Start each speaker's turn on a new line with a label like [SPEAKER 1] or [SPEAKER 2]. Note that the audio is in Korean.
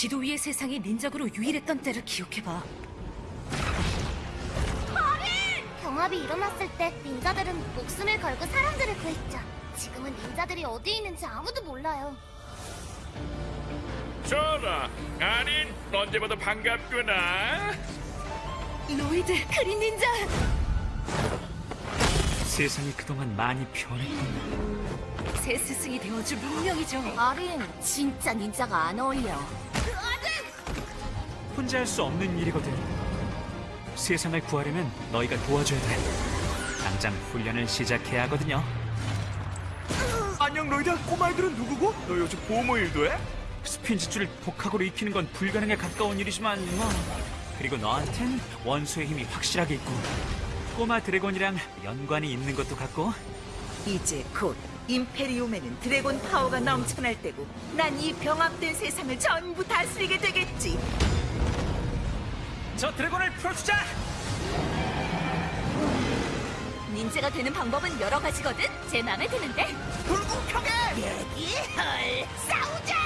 [SPEAKER 1] 지도 위의 세상이 닌자고로 유일했던 때를 기억해봐.
[SPEAKER 2] 경합이 일어났을 때 닌자들은 목숨을 걸고 사람들을 구했죠. 지금은 닌자들이 어디 있는지 아무도 몰라요.
[SPEAKER 3] 저라, 아닌 언제봐도 반갑구나.
[SPEAKER 1] 로이드, 크린 닌자!
[SPEAKER 4] 세상이 그동안 많이 변했구나.
[SPEAKER 1] 새 스승이 되어줄 운명이죠.
[SPEAKER 2] 아린 진짜 닌자가 안 어울려.
[SPEAKER 4] 혼자 할 수 없는 일이거든. 세상을 구하려면 너희가 도와줘야 돼. 당장 훈련을 시작해야 하거든요.
[SPEAKER 3] 안녕 로이드, 꼬마애들은 누구고? 너 요즘 보모 일도 해?
[SPEAKER 4] 스핀지줄을 복학으로 익히는 건 불가능에 가까운 일이지만 뭐. 그리고 너한텐 원수의 힘이 확실하게 있고 꼬마 드래곤이랑 연관이 있는 것도 같고
[SPEAKER 5] 이제 곧 임페리움에는 드래곤 파워가 넘쳐날 때고 난 이 병합된 세상을 전부 다스리게 되겠지
[SPEAKER 4] 저 드래곤을 풀어주자!
[SPEAKER 1] 닌자가 되는 방법은 여러 가지거든? 제 맘에 드는데?
[SPEAKER 5] 얘기할 싸우자